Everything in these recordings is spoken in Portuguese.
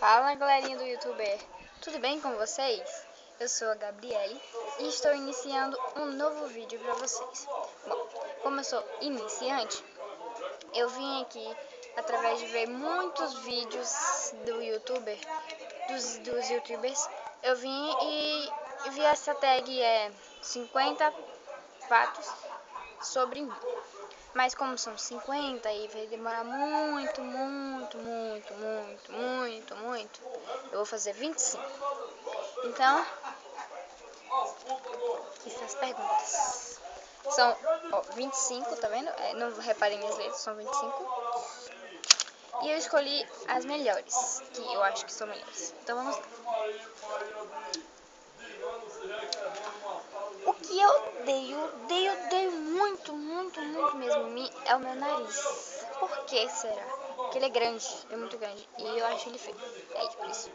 Fala galerinha do youtuber, tudo bem com vocês? Eu sou a Gabriele e estou iniciando um novo vídeo para vocês. Bom, como eu sou iniciante, eu vim aqui através de ver muitos vídeos do youtuber, dos, dos youtubers, eu vim e vi essa tag é 50 fatos sobre mim. Mas como são 50 e vai demorar muito, muito, muito, muito, muito, muito, eu vou fazer 25. Então, aqui estão as perguntas. São ó, 25, tá vendo? É, não reparem minhas letras, são 25. E eu escolhi as melhores, que eu acho que são melhores. Então vamos lá. O que eu odeio, odeio, odeio muito, muito, muito mesmo é o meu nariz. Por que será? Porque ele é grande, é muito grande. E eu acho ele feio. É por isso.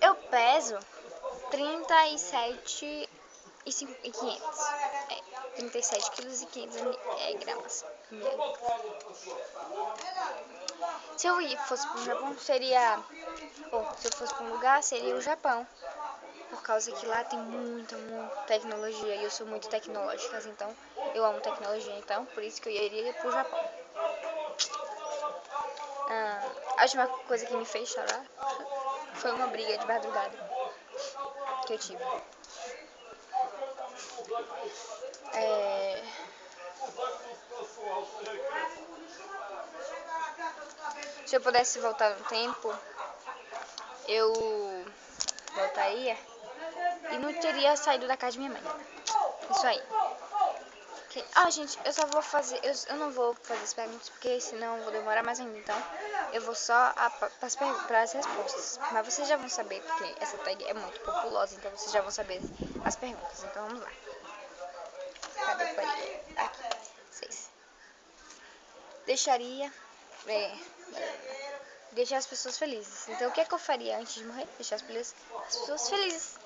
Eu peso 37 e 500. É, 37 quilos e 500 é, gramas. Se eu fosse para o Japão, seria... Ou, se eu fosse para um lugar, seria o Japão por causa que lá tem muita, muita tecnologia e eu sou muito tecnológica, então eu amo tecnologia, então por isso que eu iria pro Japão. Ah, a última coisa que me fez chorar foi uma briga de madrugada que eu tive. É... Se eu pudesse voltar no tempo, eu voltaria e não teria saído da casa de minha mãe. Isso aí. Ah, gente, eu só vou fazer. Eu, eu não vou fazer as perguntas porque senão eu vou demorar mais ainda. Então, eu vou só para as respostas. Mas vocês já vão saber porque essa tag é muito populosa. Então, vocês já vão saber as perguntas. Então, vamos lá. Cadê o? Aqui. Seis. Deixaria. É, deixar as pessoas felizes. Então, o que é que eu faria antes de morrer? Deixar as pessoas felizes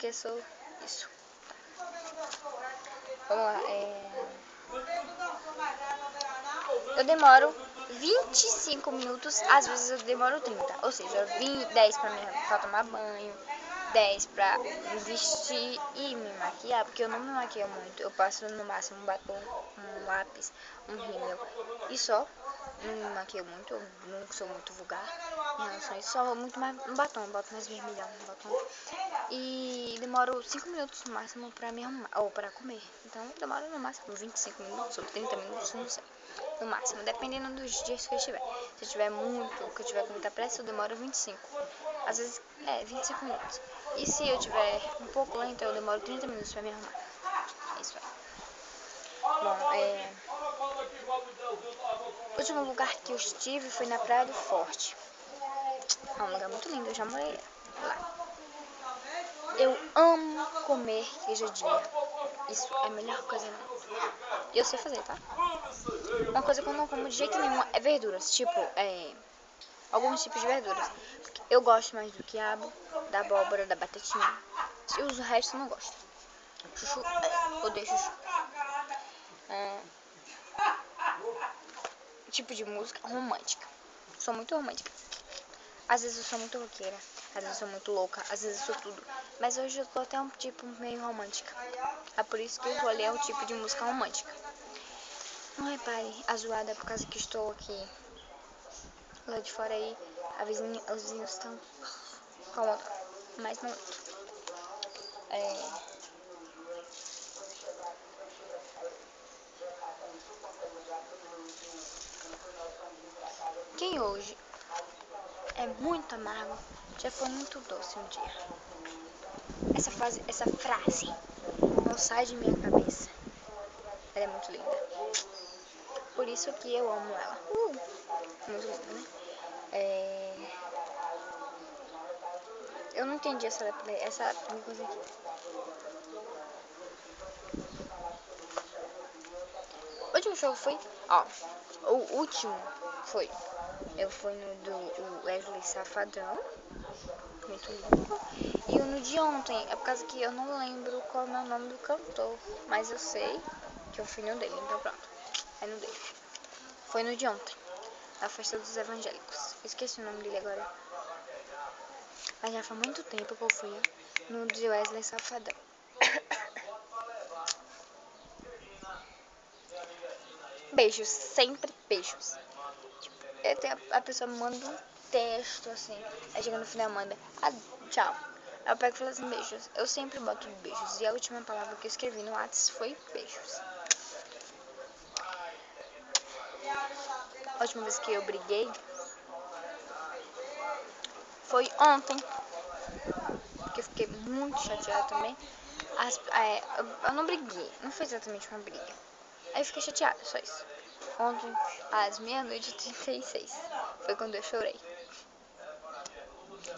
porque sou isso. Vamos lá. É... Eu demoro 25 minutos, às vezes eu demoro 30. Ou seja, 20, 10 pra, me, pra tomar banho, 10 pra me vestir e me maquiar, porque eu não me maquio muito. Eu passo no máximo um batom, um lápis, um rímel e só não me maquio muito, eu não sou muito vulgar em relação a isso, só muito mais um batom, batom mais vermelhão, um batom. E demoro 5 minutos no máximo pra me arrumar, ou pra comer. Então demora no máximo 25 minutos ou 30 minutos, não sei. No máximo, dependendo dos dias que eu estiver. Se eu tiver muito, que eu tiver com muita pressa, eu demoro 25. Às vezes, é, 25 minutos. E se eu tiver um pouco lento, eu demoro 30 minutos pra me arrumar. É isso aí. Bom, é... O último lugar que eu estive foi na Praia do Forte. É um lugar muito lindo, eu já morei lá. Eu amo comer queijadinha. Isso é a melhor coisa. E eu sei fazer, tá? Uma coisa que eu não como de jeito nenhum é verduras. Tipo, é, alguns tipos de verduras. Eu gosto mais do quiabo, da abóbora, da batatinha. Se uso o resto, eu não gosto. Chuchu, é, odeio chuchu. É, tipo de música romântica. Sou muito romântica. Às vezes eu sou muito roqueira, às vezes eu sou muito louca, às vezes eu sou tudo. Mas hoje eu tô até um tipo meio romântica. É por isso que eu escolhi o tipo de música romântica. Não repare a zoada por causa que estou aqui. Lá de fora aí, a vizinha, os vizinhos estão calma, mas não. É, Quem hoje é muito amargo já foi muito doce um dia. Essa frase, essa frase não sai de minha cabeça. Ela é muito linda. Por isso que eu amo ela. Uh, muito linda, né? É... Eu não entendi essa, essa coisa aqui. O último jogo foi, ó, o último foi eu fui no do Wesley Safadão, muito lindo. E o no de ontem, é por causa que eu não lembro qual é o nome do cantor, mas eu sei que eu fui no dele, então pronto. É no dele. Foi no de ontem. na festa dos evangélicos. Esqueci o nome dele agora. Mas já faz muito tempo que eu fui no de Wesley Safadão. beijos, sempre beijos. Tipo, a pessoa manda um texto assim, aí chega no final manda, ah, tchau. Aí eu pego e falo assim, beijos. Eu sempre boto beijos. E a última palavra que eu escrevi no WhatsApp foi beijos. A última vez que eu briguei foi ontem. Que eu fiquei muito chateada também. As, é, eu não briguei, não foi exatamente uma briga. Aí eu fiquei chateada, só isso. Ontem, às meia-noite e 36, foi quando eu chorei.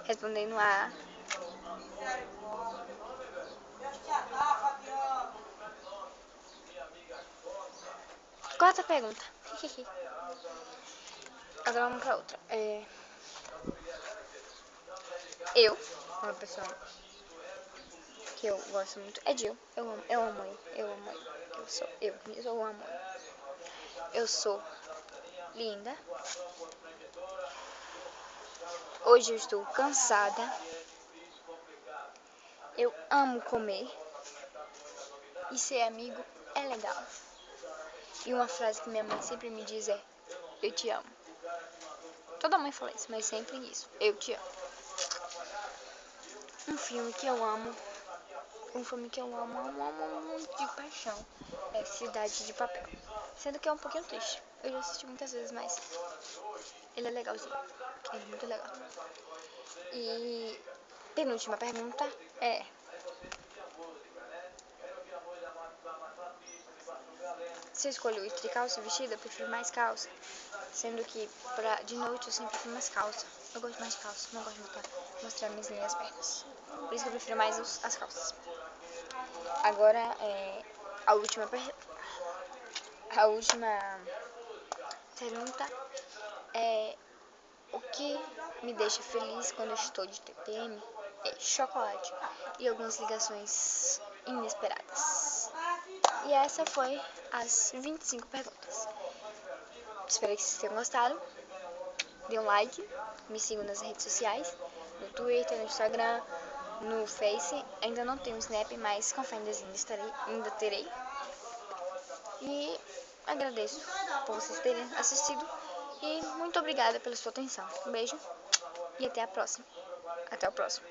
Respondendo a. Quarta pergunta. Agora vamos pra outra. É... Eu, uma pessoa que eu gosto muito, é Jill. Eu amo, eu amo ele, eu amo ele. Eu sou, eu, eu sou amor. Eu sou linda. Hoje eu estou cansada. Eu amo comer. E ser amigo é legal. E uma frase que minha mãe sempre me diz é: Eu te amo. Toda mãe fala isso, mas sempre isso: Eu te amo. Um filme que eu amo um filme que eu amo, amo, amo muito de paixão é Cidade de Papel. Sendo que é um pouquinho triste. Eu já assisti muitas vezes, mas ele é legalzinho. É muito legal. E penúltima pergunta é Se eu escolho entre calça e vestido, eu prefiro mais calça. Sendo que pra, de noite eu sempre prefiro mais calça. Eu gosto mais de calça, não gosto de mostrar, mostrar minhas linhas pernas. Por isso que eu prefiro mais os, as calças. Agora, é, a última a última pergunta é o que me deixa feliz quando estou de TPM é chocolate e algumas ligações inesperadas. E essa foi as 25 perguntas. Espero que vocês tenham gostado. Dê um like, me sigam nas redes sociais, no Twitter, no Instagram, no Face. Ainda não tenho Snap, mas com fé ainda, ainda terei. E agradeço por vocês terem assistido. E muito obrigada pela sua atenção. Um beijo e até a próxima. Até o próximo.